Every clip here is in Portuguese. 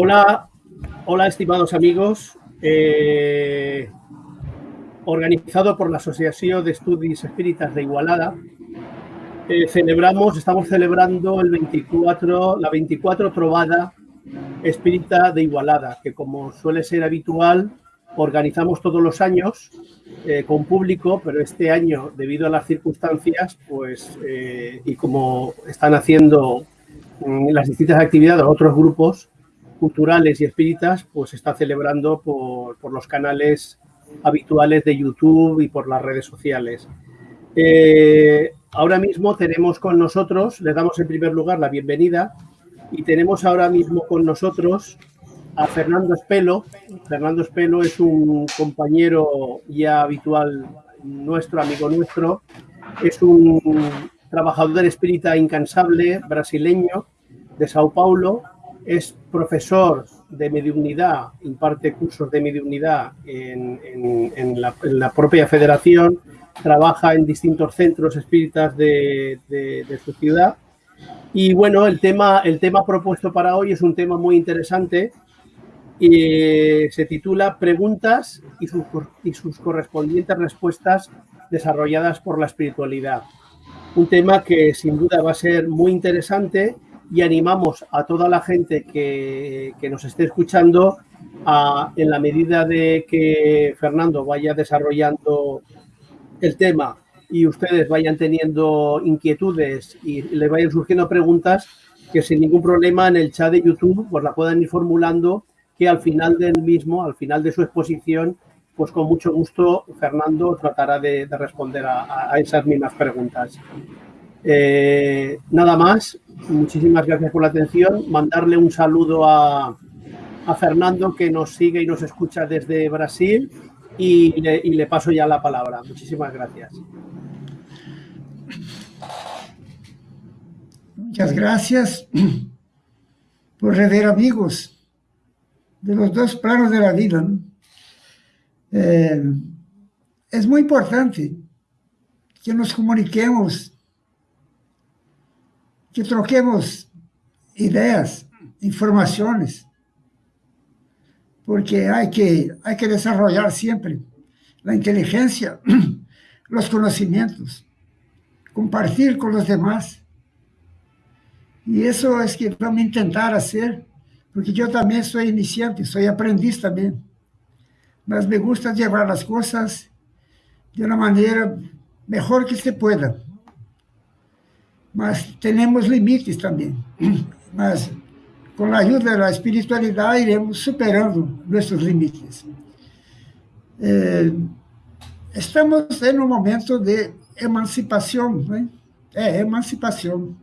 Hola, hola estimados amigos. Eh, organizado por la Asociación de Estudios Espíritas de Igualada, eh, celebramos, estamos celebrando el 24, la 24 Trovada Espírita de Igualada, que como suele ser habitual, organizamos todos los años eh, con público, pero este año, debido a las circunstancias, pues, y como están haciendo mm, las distintas actividades otros grupos, culturales y espíritas, pues está celebrando por, por, los canales habituales de YouTube y por las redes sociales. Eh, ahora mismo tenemos con nosotros, le damos en primer lugar la bienvenida y tenemos ahora mismo con nosotros a Fernando Espelo. Fernando Espelo es un compañero ya habitual nuestro, amigo nuestro. Es un trabajador espírita incansable brasileño de Sao Paulo, es profesor de mediunidad, imparte cursos de mediunidad en, la, propia federación, trabaja en distintos centros espíritas de, su ciudad. Y bueno, el tema, el tema propuesto para hoy es un tema muy interesante y se titula Preguntas y sus, y sus correspondientes respuestas desarrolladas por la espiritualidad. Un tema que sin duda va a ser muy interesante y animamos a toda la gente que, que nos esté escuchando a, en la medida de que Fernando vaya desarrollando el tema y ustedes vayan teniendo inquietudes y les vayan surgiendo preguntas, que sin ningún problema en el chat de YouTube pues la puedan ir formulando, que al final del mismo, al final de su exposición, pues con mucho gusto Fernando tratará de, de responder a, a, esas mismas preguntas. Eh, nada más, muchísimas gracias por la atención. Mandarle un saludo a, Fernando que nos sigue y nos escucha desde Brasil y le, paso ya la palabra. Muchísimas gracias. Muchas gracias por rever amigos de los dos planos de la vida. Eh, es muy importante que nos comuniquemos que troquemos ideas, informaciones, porque hay que, hay que desarrollar siempre la inteligencia, los conocimientos, compartir con los demás. Y eso es que vamos a intentar hacer, porque yo también soy iniciante, soy aprendiz también. Mas me gusta llevar las cosas de una manera mejor que se pueda mas temos limites também. Mas com a ajuda da espiritualidade iremos superando nossos limites. É, estamos em um momento de emancipação, né? É, emancipação.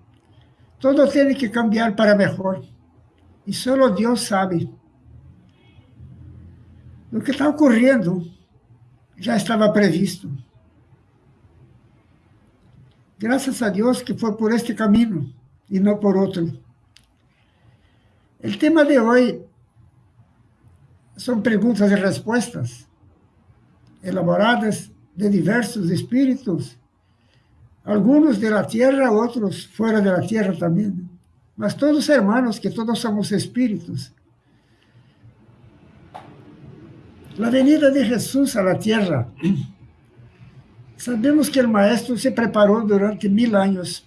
Todo tem que cambiar para melhor. E só Deus sabe. O que está ocorrendo já estava previsto. Graças a Deus que foi por este caminho e não por outro. O tema de hoje são perguntas e respostas elaboradas de diversos espíritos, alguns da terra, outros fora da terra também, mas todos hermanos, que todos somos espíritos. A venida de Jesus à terra Sabemos que o maestro se preparou durante mil anos.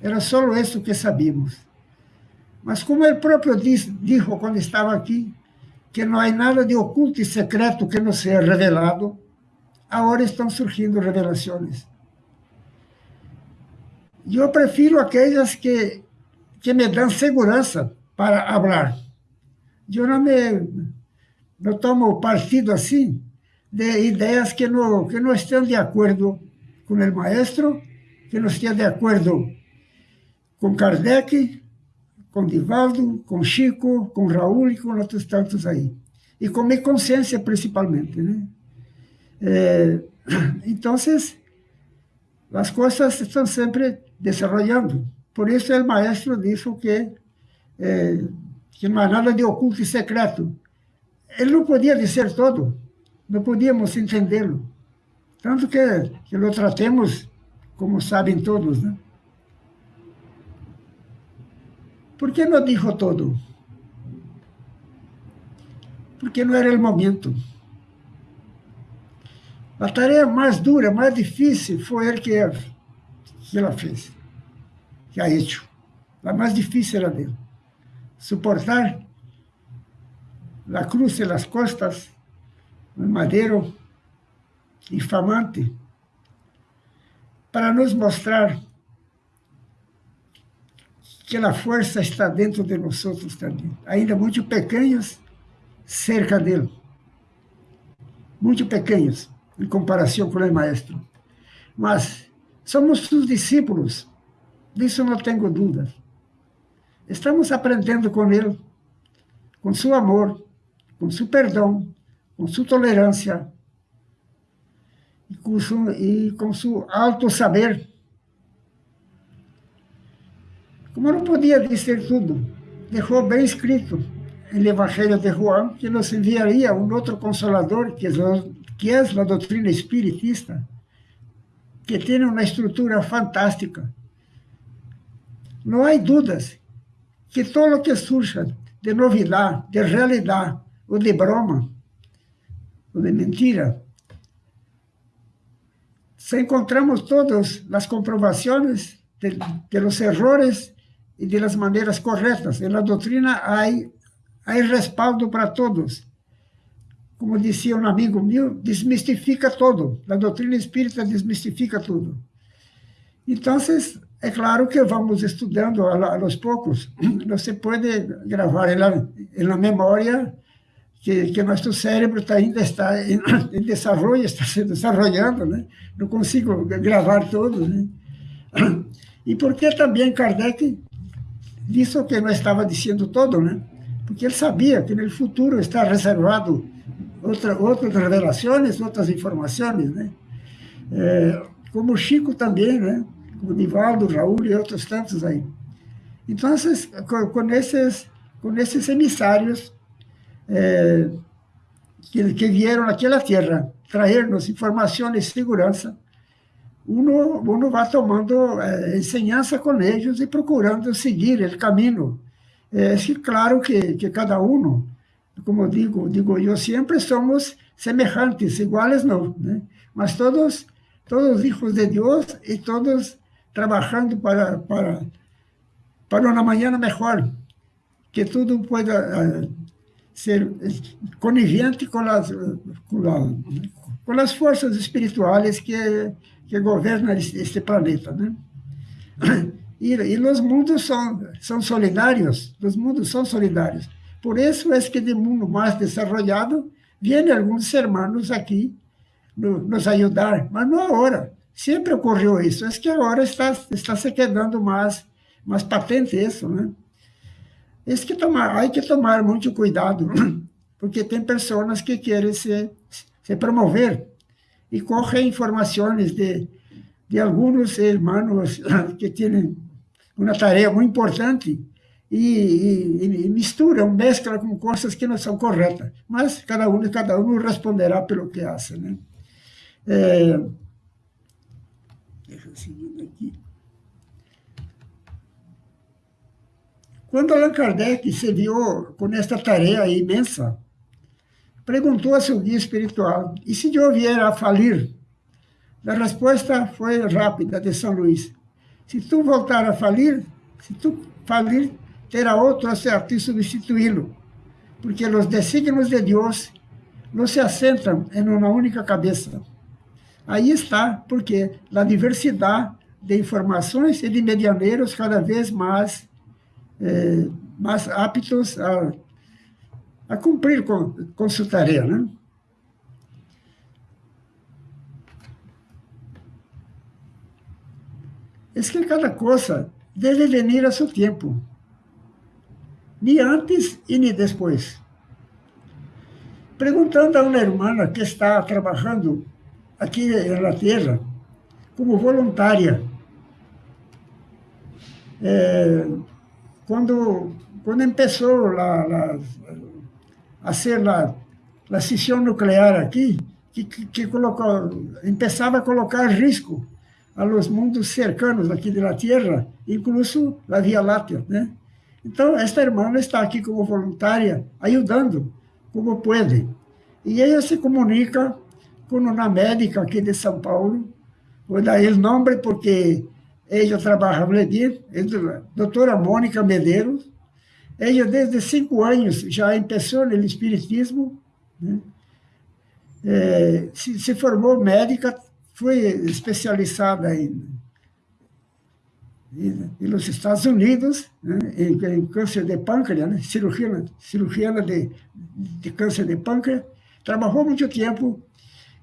Era só isso que sabíamos. Mas como ele próprio disse, dijo quando estava aqui, que não há nada de oculto e secreto que não seja revelado, agora estão surgindo revelações. Eu prefiro aquelas que, que me dão segurança para falar. Eu não me não tomo partido assim, de ideas que no, que no estén de acuerdo con el maestro, que no estén de acuerdo con Kardec, com Divaldo, com Chico, com Raul e com outros tantos aí. E com minha consciência, principalmente. Né? É, então, as coisas estão sempre desenvolvendo. Por isso, o maestro disse que, é, que não há nada de oculto e secreto. Ele não podia dizer todo, não podíamos entendê-lo. Tanto que, que lo tratemos, como sabem todos, né? ¿Por que não dijo todo? porque não era o momento. A tarefa mais dura, mais difícil, foi ele que, que ela fez, que a hecho. A mais difícil era dele. Suportar a cruz e as costas, o madeiro infamante, para nos mostrar que a força está dentro de nós também, ainda muito pequenos cerca dele, muito pequenos em comparação com o maestro. Mas somos seus discípulos, disso não tenho dúvidas. Estamos aprendendo com ele, com seu amor, com seu perdão, com sua tolerância e com e com seu alto saber. Como não podia dizer tudo, deixou bem escrito no Evangelho de Juan que nos enviaria um outro consolador, que é, que é a doutrina espiritista, que tem uma estrutura fantástica. Não há dúvidas que todo o que surja de novidade, de realidade, ou de broma, de mentira, se encontramos todas as comprovações de, de los errores e de las maneiras corretas. Na doutrina há, respaldo para todos. Como dizia um amigo meu, desmistifica todo. A doutrina espírita desmistifica tudo. Então, é claro que vamos estudando a, los poucos. Você pode gravar na memória que, que nosso cérebro tá, ainda está em, desenvolvimento, está se desenvolvendo, né? Não consigo gravar tudo, né? E porque também Kardec disse o que não estava dizendo todo, né? Porque ele sabia que no futuro está reservado outra, outras revelações, outras informações, né? É, como Chico também, né? Como Nivaldo, Raul e outros tantos aí. Então, com, com esses, com esses emissários é, que, que vieram naquela terra trazer-nos informações de segurança, uno, uno vai tomando eh, enseñanza com eles e procurando seguir o caminho. É claro que, que cada um, como digo, digo eu sempre, somos semelhantes, iguais não, né? mas todos, todos hijos de Deus e todos trabalhando para, para, para uma manhã melhor, que tudo pueda uh, ser conivente com as, com, as forças espirituais que que governa este planeta, né? E, e os mundos são, são solidários, os mundos são solidários. Por isso é que de mundo mais desenvolvido, vêm alguns hermanos aqui no, nos ajudar, mas não agora. Sempre ocorreu isso. É que agora está, está se quedando mais, mais patente isso, né? É que tomar, há que tomar muito cuidado, porque tem pessoas que querem se, se promover e corre informações de, de alguns irmãos que têm uma tarefa muito importante e, e, e misturam, mesclam com coisas que não são corretas. Mas cada um cada um responderá pelo que faz. Né? É, deixa eu seguir aqui. Quando Allan Kardec se viu com esta tarefa imensa, perguntou a seu guia espiritual, e se eu vier a falir? A resposta foi rápida de São Luís. Se tu voltar a falir, se tu falir, terá outro a te substituí-lo, porque os desígnios de Deus não se assentam em uma única cabeça. Aí está, porque a diversidade de informações e de medianeiros cada vez mais, eh, mais aptos a a cumprir com, tarefa, né? É que cada coisa deve vir a seu tempo, nem antes e nem depois. Perguntando a uma irmã que está trabalhando aqui na Terra como voluntária, é, quando, quando começou lá a ser a, a cisão nuclear aqui, que, que, que começava a colocar risco a los mundos cercanos aqui da Terra, incluso a Via Láctea, né? Então, esta irmã está aqui como voluntária, ajudando como pode. E ela se comunica com uma médica aqui de São Paulo, vou dar o nome porque ela trabalha bem, é a doutora Mônica Medeiros. Ela, desde cinco anos, já começou no espiritismo, né? é, se, se formou médica, foi especializada em e nos Estados Unidos, né, em, em, câncer de pâncreas, né, cirurgia, cirurgia de, de câncer de pâncreas, trabalhou muito tempo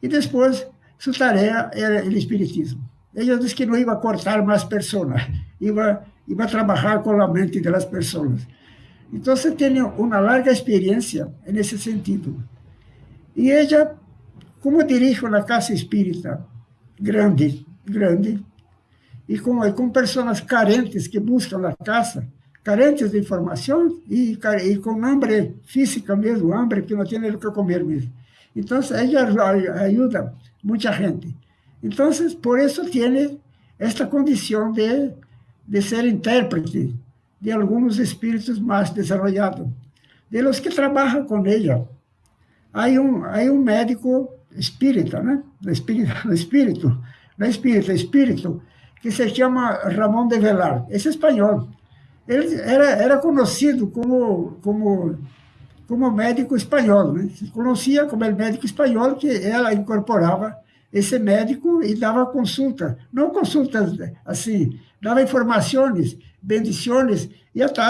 e depois sua tarefa era o espiritismo. Ela disse que não ia cortar mais pessoas, ia, ia trabalhar com a mente das pessoas. Então, você tem uma larga experiência nesse sentido. E ela, como dirige uma casa espírita grande, grande, e com, com pessoas carentes que buscam a casa, carentes de informação e com hambre física mesmo, hambre que não tem o que comer mesmo. Então, ela ajuda muita gente. Então, por isso tem esta condição de, de ser intérprete de alguns espíritos mais desenvolvidos, de los que trabalham com ela. Há um, há um médico espírita, né? Espírito, espírito, não é espírito, que se chama Ramón de Velar, é espanhol. Ele era, era conhecido como, como, como médico espanhol, se conhecia como o médico espanhol, que ela incorporava esse médico e dava consulta, não consultas assim, dava informações, bendições e até,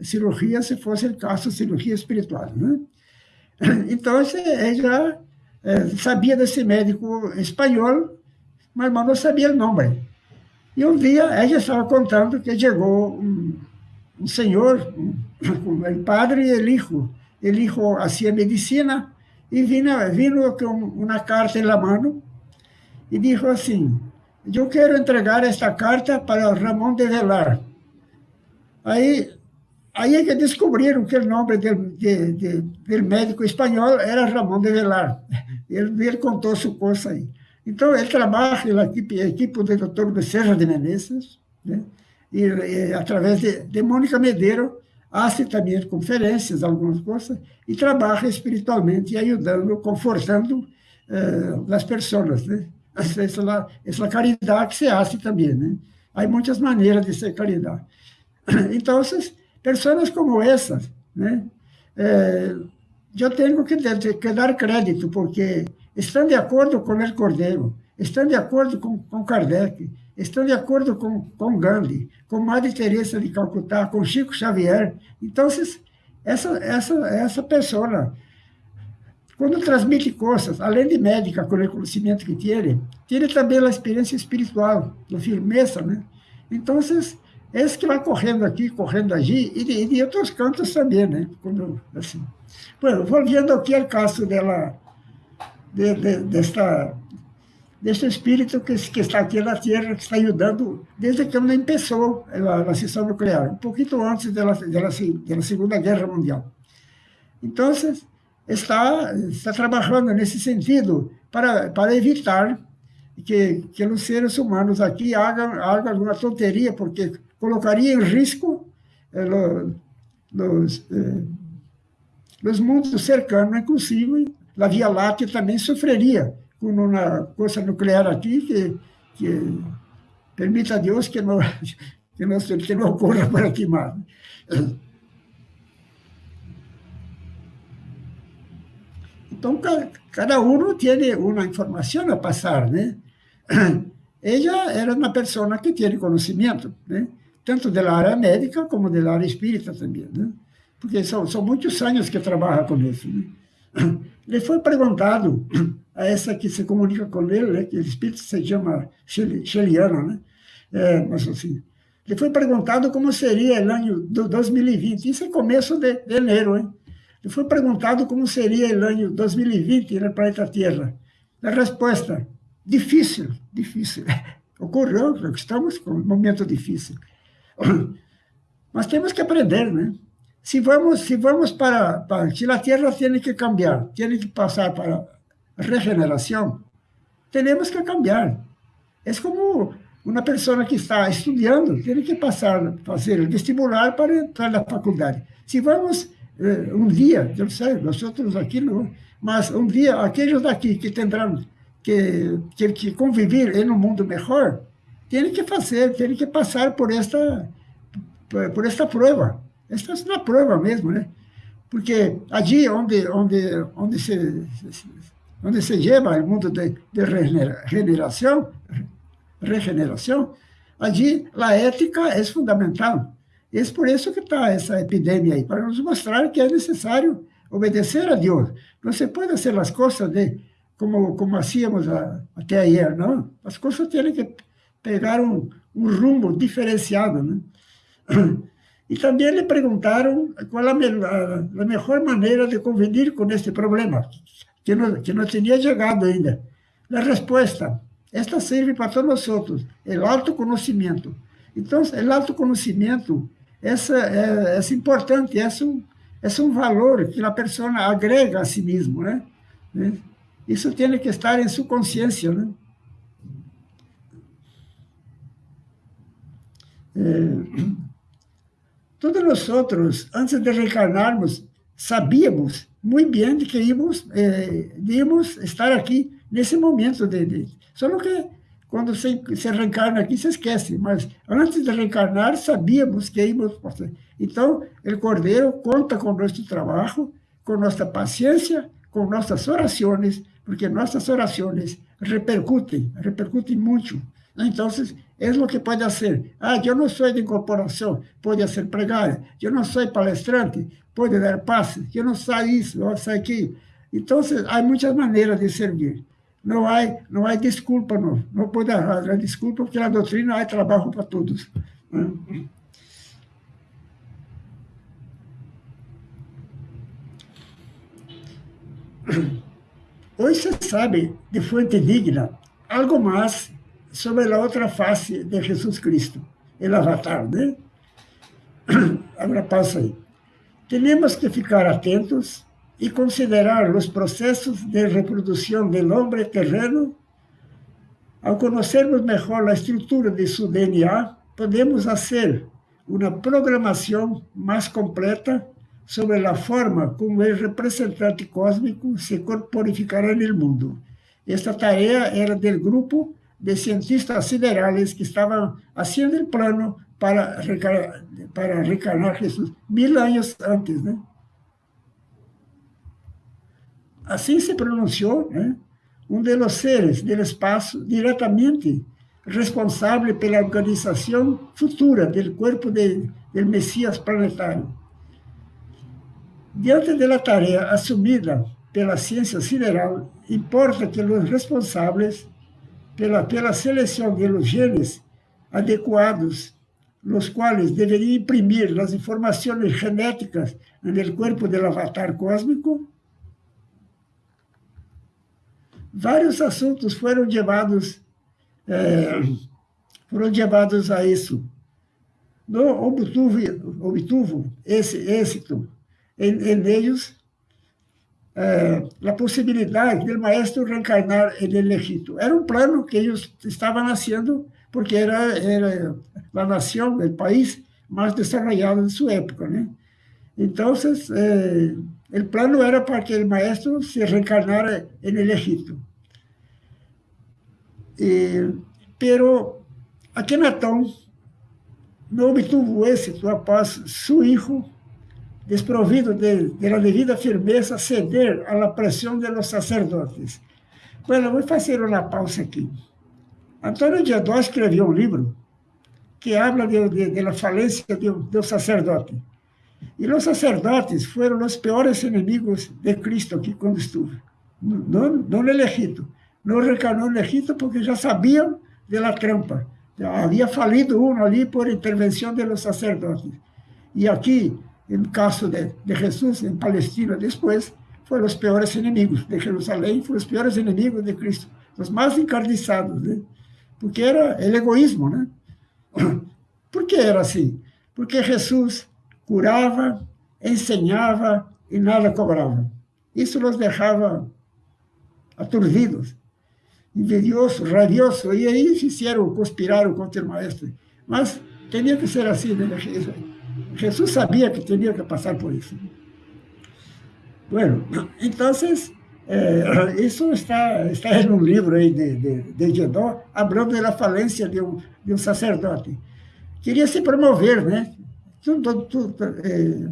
cirurgia, se fosse o caso, cirurgia espiritual. Né? Então, ele já é, sabia desse médico espanhol mas não sabia o nome. E um dia ela estava contando que chegou um, um senhor, um, um padre e o hijo. O hijo fazia medicina e vino, vino com uma carta na mão e disse assim: Eu quero entregar esta carta para Ramon de Velar. Aí, aí é que descobriram que o nome do, de, de, do médico espanhol era Ramon de Velar. Ele, ele contou sua coisa aí. Então, ele trabalha na equipe, equipe do doutor Becerra de Menezes, né? e, e, através de, de Mônica Medeiro, hace também conferências, algumas coisas, e trabalha espiritualmente, ajudando, confortando eh, as pessoas. Né? Essa, essa, caridade que se hace também. Né? Há muitas maneiras de ser caridade. Então, pessoas como essas, né? Eh, eu tenho que, que dar crédito, porque estão de acordo com o Cordeiro, estão de acordo com, com Kardec, estão de acordo com, com Gandhi, com Madre Teresa de Calcutá, com Chico Xavier. Então, essa, essa, essa pessoa, quando transmite coisas, além de médica, com o conhecimento que tem, tem também a experiência espiritual, a firmeza, né? Então, esse que vai correndo aqui, correndo allí, e de, e de outros cantos também, né? Quando, assim. Bueno, volviendo aqui ao caso dela, de, de, desta, deste espírito que, que, está aqui na Terra, que está ajudando desde que não começou a, a sessão nuclear, um pouquinho antes da, da, da Segunda Guerra Mundial. Então, está, está trabalhando nesse sentido para, para evitar que, que os seres humanos aqui hagam, hagam alguma tonteria, porque colocaria em risco eh, los, eh, mundos cercanos, inclusive a Via Láctea também sofreria com uma coisa nuclear aqui que, que permita a Deus que não, que não, que não ocorra por aqui mais. Então, cada um tem uma informação a passar, né? Ela era uma pessoa que tem conhecimento, né? tanto da área médica como da área espírita também, né? Porque são, são muitos anos que trabalha com isso, né? Ele foi perguntado essa que se comunica com ele, né, que o espírito se chama Sheliana, né? É, mas assim, ele foi perguntado como seria o ano de 2020, isso é começo de, de janeiro, hein? Ele foi perguntado como seria o ano 2020 no planeta Terra. A resposta, difícil, difícil. Ocorreu, estamos com um momento difícil. Mas temos que aprender, né? Se vamos, se vamos para, para se a Terra tem que cambiar, tem que passar para regeneração, temos que cambiar. É como uma pessoa que está estudando, tem que passar, fazer o vestibular para entrar na faculdade. Se vamos eh, um dia, eu sei, nós outros aqui não, mas um dia aqueles daqui que terão que, que, que conviver em um mundo melhor, têm que fazer, têm que passar por esta, por esta prova. Esta é uma prova mesmo, né? Porque allí onde, onde, onde, se, onde se lleva o mundo de, de regeneração, regeneração, allí a ética é fundamental. É por isso que está essa epidemia aí, para nos mostrar que é necessário obedecer a Deus. Não se pode fazer as coisas de, como, como hacíamos a, até ayer, não. As coisas têm que pegar um, um rumo diferenciado, né? E também lhe perguntaram qual a, a, melhor maneira de conviver com este problema, que não, que não tinha chegado ainda. A resposta, esta serve para todos nós, o autoconhecimento. Então, o autoconhecimento essa é, é importante, é um, é um valor que a pessoa agrega a si mesmo, né? Isso tem que estar em sua consciência, né? É, todos nós antes de reencarnarmos, sabíamos muito bem de que íamos, é, íamos estar aqui nesse momento de, de só que quando se, se reencarna aqui, se esquece. Mas antes de reencarnar, sabíamos que íamos. Então, o Cordeiro conta com nosso trabalho, com nossa paciência, com nossas orações, porque nossas orações repercutem, repercutem muito. Então, é o que pode ser. Ah, eu não sou de incorporação, pode ser pregar. Eu não sou palestrante, pode dar passe. Eu não sei isso, eu sei aquilo. Então, há muitas maneiras de servir. Não há, não há desculpa, não. Não pode haver desculpa, porque na doutrina há trabalho para todos. Né? Hoje se sabe, de fonte digna, algo mais sobre a outra face de Jesus Cristo, o avatar, né? Agora passa aí. Temos que ficar atentos e considerar os processos de reprodução do homem terreno, ao conhecermos melhor a estrutura de seu DNA, podemos fazer uma programação mais completa sobre a forma como o representante cósmico se corporificará no mundo. Esta tarefa era do grupo de cientistas siderales que estavam fazendo o plano para, para reencarnar Jesus mil anos antes, né? Assim se pronunciou né, um dos seres do espaço diretamente responsável pela organização futura do corpo de, do Messias planetário. Diante da tarefa assumida pela ciência sideral, importa que os responsáveis pela, pela seleção de genes adequados, los quais deveriam imprimir as informações genéticas no corpo do avatar cósmico, vários assuntos foram levados, é, foram levados a isso. No obtuvo, obtuvo esse êxito em, em eles é, a possibilidade do maestro reencarnar El Egito. Era um plano que eles estavam nascendo porque era, era a nação, o país mais desarrollado de sua época, né? Então, eh, plano era para que o maestro se reencarnara en el Egipto. Eh, pero Akenatón não obtuvo êxito após seu filho, desprovido de, de la devida firmeza, ceder à pressão de los sacerdotes. Bueno, vou fazer uma pausa aqui. Antônio Diadó escreveu um livro que habla de, de, de la falência do, do sacerdote. E os sacerdotes foram os piores inimigos de Cristo aqui quando estuve. Não, não no Egito. Não reencarnou no Egito porque já sabiam da trampa. Havia falido um ali por intervenção dos sacerdotes. E aqui, no caso de, de Jesus, em Palestina, depois, foram os piores inimigos de Jerusalém, foram os piores inimigos de Cristo, os mais encarniçados, né? porque era o egoísmo. Né? Por que era assim? Porque Jesus curava, ensinava e nada cobrava. Isso nos deixava aturdidos, invidiosos, rabiosos, e aí fizeram, conspiraram contra o maestro. Mas tinha que ser assim, né? Jesus sabia que tinha que passar por isso. Bueno, entonces, eh, isso está, está em um livro aí de, de, de Gedó, hablando da falência de um, de um sacerdote. Queria se promover, né? Tudo, tudo, eh,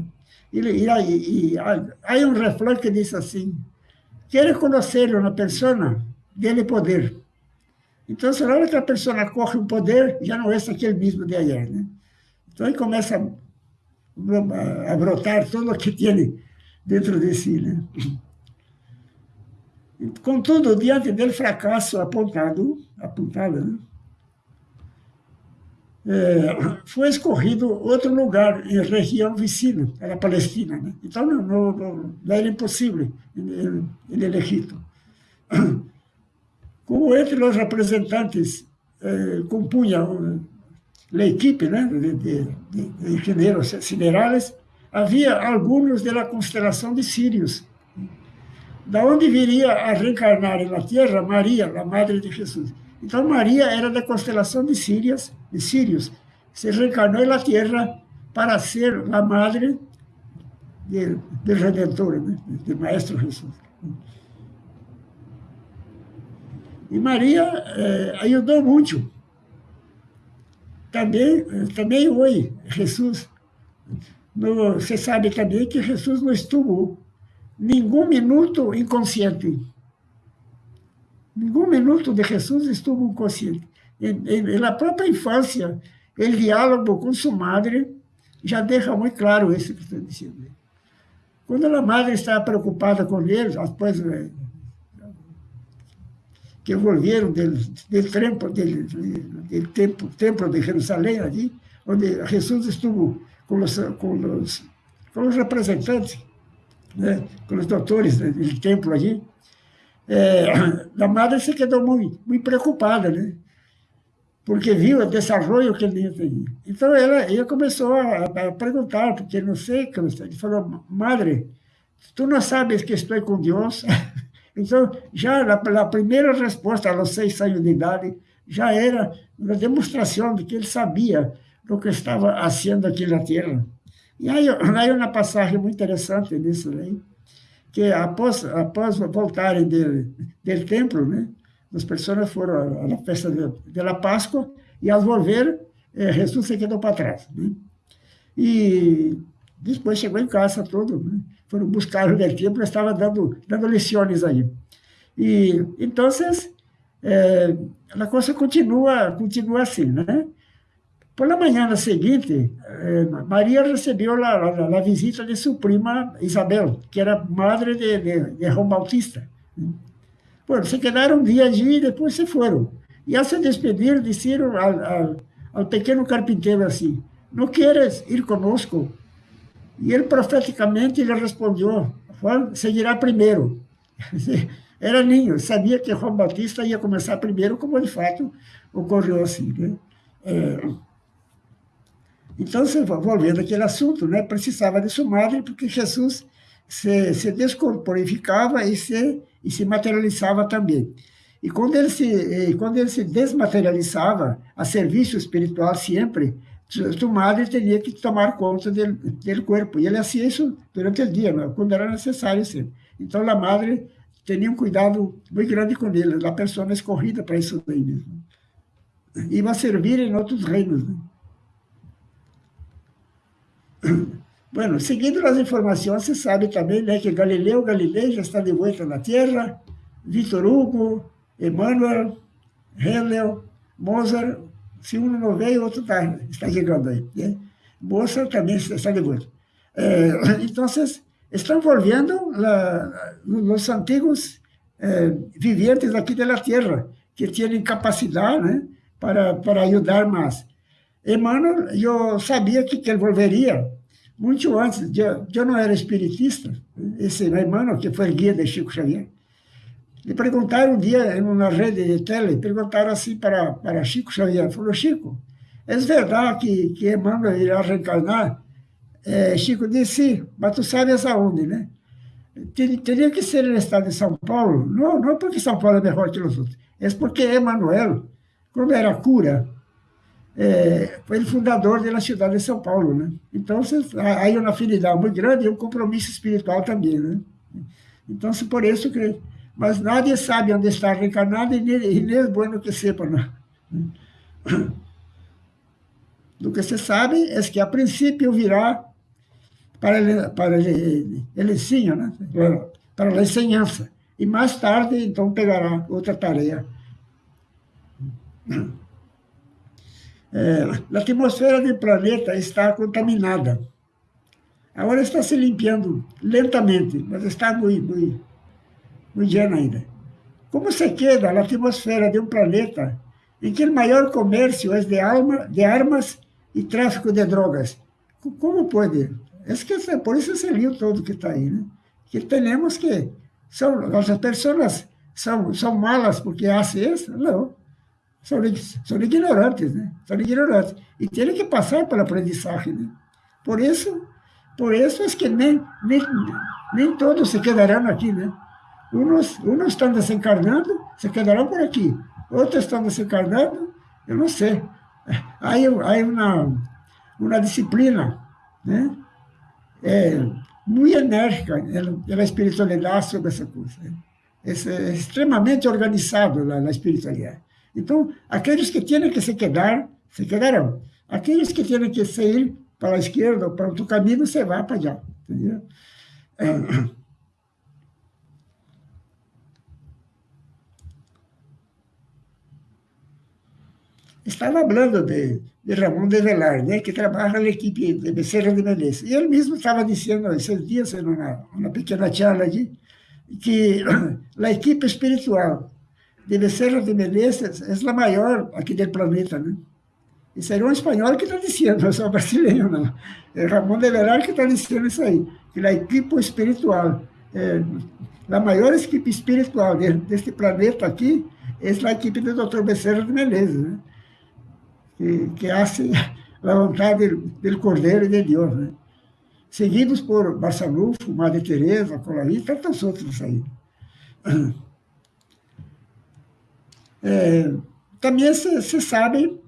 e, e, e, e, há um refrão que diz assim, quer conhecer uma pessoa, dele poder. Então, na hora que pessoa corre um poder, já não é aquele mesmo de ayer, né? Então, aí começa a, brotar tudo o que tem dentro de si, né? Contudo, diante dele fracasso apontado, apontado, né? É, foi escorrido outro lugar em região vizinha, era Palestina. Né? Então, não, não, não, era impossível ele elegido. Como entre os representantes eh, compunha a equipe né, de, de, de engenheiros siderais, havia alguns da constelação de Sírios, da onde viria a reencarnar na Terra Maria, a Madre de Jesus. Então, Maria era da constelação de Sírios, de Sírios, se reencarnou na Terra para ser a Madre do Redentor, né? do Maestro Jesus. E Maria eh, ajudou muito. Também, também hoje, Jesus, no, você sabe também que Jesus não estuvo nenhum minuto inconsciente. Nenhum minuto de Jesus estuvo inconsciente. Na própria infância, o diálogo com sua madre já deixa muito claro isso que estou dizendo. Quando a madre estava preocupada com ele, eh, que volvieron del, del, del, del templo, de Jerusalém, ali, onde Jesus estuvo com os, representantes, né, com os doutores do templo ali. É, a madre se quedou muito, preocupada, né? porque viu o desenvolvimento que ele tinha. Então, ela, começou a, a perguntar, porque não sei. Ele falou, madre, tu não sabes que estou com Deus? Então, já a primeira resposta aos seis anos de idade já era uma demonstração de que ele sabia o que estava fazendo aqui na Terra. E aí, aí uma passagem muito interessante nisso aí, que após, após voltarem do, do templo, né, as pessoas foram à festa la Páscoa e ao volver, eh, Jesus se quedou para trás. Né? E depois chegou em casa todo, né? foram buscar o del templo, estava dando, dando lições aí. E, então, é, a coisa continua, continua assim, né? Por la manhã seguinte, eh, Maria recebeu a, visita de sua prima Isabel, que era madre de, de, de João Bautista. Bueno, se quedaram um dia allí e depois se foram. E ao se despedir, disseram ao, ao, ao pequeno carpinteiro assim, não queres ir conosco? E ele profeticamente lhe respondeu, Juan seguirá primeiro. Era ninho, sabia que João Batista ia começar primeiro, como de fato ocorreu assim. Né? É, então, volvendo aquele assunto, né, precisava de sua madre, porque Jesus se, se descorporificava e se, e se materializava também. E quando ele se, quando ele se desmaterializava a serviço espiritual sempre, tu madre tinha que tomar conta do, do corpo. E ele fazia isso durante o dia, quando era necessário. Então, a madre tinha um cuidado muito grande com ele, a pessoa escorrida para isso daí mesmo. Iba servir em outros reinos. Né? Bueno, seguindo as informações, se sabe também né, que Galileu Galilei já está de volta na Terra, Vitor Hugo, Emmanuel, Handel, Mozart, se um não veio, o outro tá, está chegando aí. Né? Mozart também está de. É, então, estão volviendo la, os antigos eh, vivientes aqui da Terra, que têm capacidade né, para, para ajudar mais. Emmanuel, eu sabia que, que ele volveria muito antes, eu, eu não era espiritista, esse Emmanuel, que foi guia de Chico Xavier, lhe perguntaram um dia, em uma rede de tele, perguntaram assim para, para Chico Xavier, falou, Chico, é verdade que, que Emmanuel irá reencarnar? É, Chico disse, mas tu sabes aonde, né? Teria que ser no estado de São Paulo, não, não porque São Paulo é melhor que os outros, é porque Emmanuel, quando era cura, é, foi o fundador da cidade de São Paulo, né? Então, há uma afinidade muito grande e um compromisso espiritual também, né? Então, por isso que... Mas nadie sabe onde está reencarnado e nem, é bueno que sepa, não. Do que se sabe é que, a princípio, virá para, para el, el ensino, né? para a enseñança. E mais tarde, então, pegará outra tarefa. É, a atmosfera do planeta está contaminada. Agora está se limpando lentamente, mas está muito, muito, llena ainda. Como se queda a atmosfera de um planeta em que o maior comércio é de, alma, de armas e tráfico de drogas? Como pode? Es que por eso salió todo que está ahí, ¿no? Que tenemos que, son, las personas son, son malas porque hacen eso, no. Son, son ignorantes, ¿no? Son ignorantes. Y tienen que pasar pelo aprendizaje, ¿no? Por eso, por eso es que nem, nem, nem todos se quedarán aquí, ¿no? Unos, unos están desencarnando, se quedarán por aquí. Outros estão desencarnando, eu não sei. Hay, hay uma, uma disciplina, né? é, muito enérgica na espiritualidade sobre essa coisa. Né? É, é extremamente organizado na, espiritualidade. Então, aqueles que têm que se quedar, se quedarão. Aqueles que têm que sair para a esquerda ou para outro caminho, você vai para allá. Entendeu? É, Estava falando de, de Ramon de Velar, né, que trabalha na equipe de Becerra de Menezes. E ele mesmo estava dizendo esses dias, em uma, pequena charla aqui, que a equipe espiritual de Becerra de Menezes é a maior aqui do planeta. Né? Isso era um espanhol que está dizendo, não sou brasileiro, não. É Ramon de Velar que está dizendo isso aí, que a equipe espiritual, é, a maior equipe espiritual deste planeta aqui, é a equipe do Dr. Becerra de Menezes. Né? Que, que hace del, del Cordero y de Dios, né? seguidos por Barçanufo, Madre Teresa, e tantos outros aí. É, também se, sabe,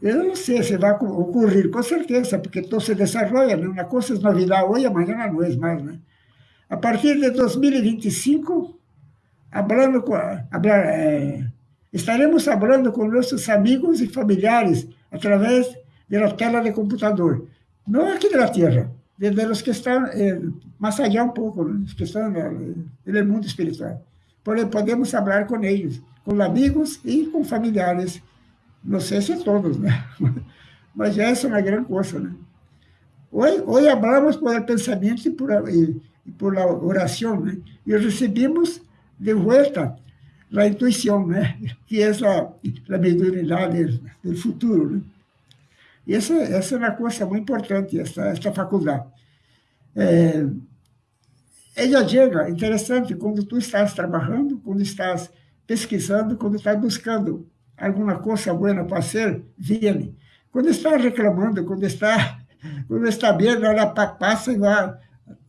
eu não sei se vai ocorrer, com certeza, porque todo se desenvolve, né? uma coisa é novidade hoje, amanhã não é mais. Né? A partir de 2025, hablando hablar, é, Estaremos falando com nossos amigos e familiares através da tela de computador. Não aqui da Terra, de, los que estão eh, mais allá um pouco, né? que estão no mundo espiritual. Porém, podemos falar com eles, com amigos e com familiares. Não sei se todos, né? Mas essa é uma grande coisa, né? Hoje, hoje falamos por pensamento e por, e, e por oração, né? E recebemos de volta la intuição, né? que é a, a mediunidade do futuro. Né? Essa, essa é uma coisa muito importante, essa, essa faculdade. É, ela chega, interessante, quando tu estás trabalhando, quando estás pesquisando, quando estás buscando alguma coisa boa para ser, vem. Quando está reclamando, quando está, quando está bem, ela passa e vai,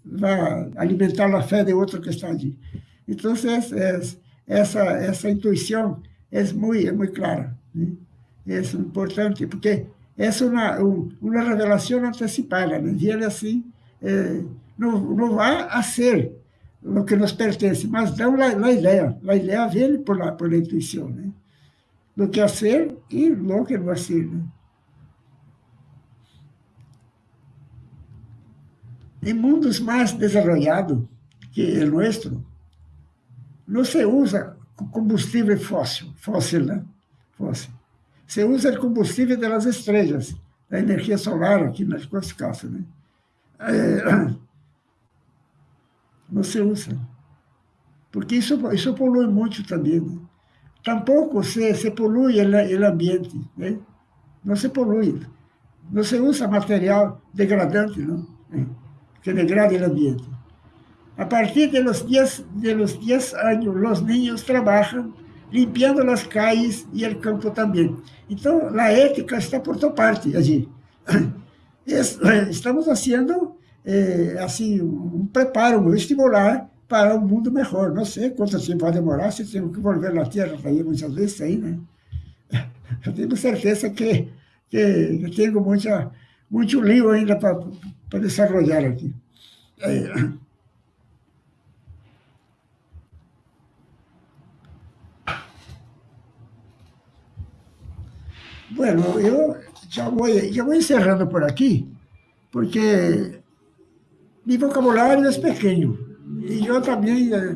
vai alimentar a fé de outro que está ali. Então, é, é essa, essa intuição é muito, é muito clara. Né? É importante, porque é uma, uma revelação antecipada. Né? Viene assim, é, não, não vai a ser o que nos pertence, mas dá a, a ideia. A ideia vem por la, por intuição. Né? Do que a ser e lo que não a ser. Né? Em mundos mais desenvolvidos que o nosso, não se usa combustível fóssil, fóssil, né? Fóssil. Se usa o combustível das estrelas, da energia solar aqui nas coisas calças, né? É, não se usa. Porque isso, isso polui muito também. Né? Tampouco se, se polui o ambiente, né? Não se polui. Não se usa material degradante, não? Que degrade o ambiente. A partir de los 10, de los 10 años, los niños trabajan limpiando las calles y el campo también. Então, a ética está por toda parte allí. Estamos fazendo eh, assim, um preparo, um vestibular para um mundo melhor. Não sei quanto tempo vai demorar, se temos que volver na Terra aí muitas vezes aí, né? Tenho certeza que, que, que tenho muita, muito lío ainda para desenvolver aqui. É, Bueno, eu já vou, já vou encerrando por aqui, porque meu vocabulário é pequeno. E eu também, eh,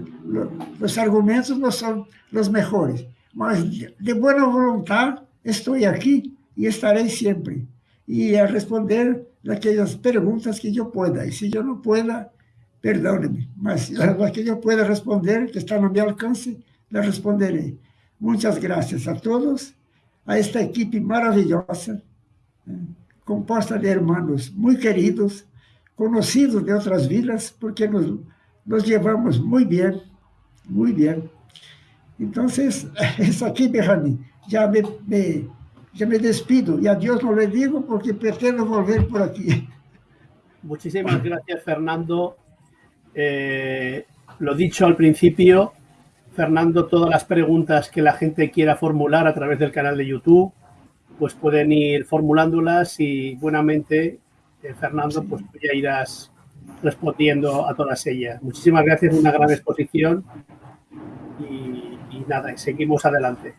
os argumentos não são os melhores. Mas de boa vontade, estou aqui e estarei sempre. E a responder aquelas perguntas que eu pueda. E se eu não pueda, perdone-me. Mas as que eu pueda responder, que está no meu alcance, le responderei. Muitas graças a todos, a esta equipe maravilhosa, eh, composta de hermanos muito queridos, conhecidos de outras vilas, porque nos, llevamos muito bem, muito bem. Então, isso aqui, Berrani, já me, me, já me despido e a Deus não lhe digo porque pretendo volver por aqui. Muchísimas gracias, Fernando. Eh, lo dicho al principio, Fernando, todas las preguntas que la gente quiera formular a través del canal de YouTube, pues pueden ir formulándolas y buenamente, eh, Fernando, pues ya irás respondiendo a todas ellas. Muchísimas gracias, una gran exposición y, y nada, seguimos adelante.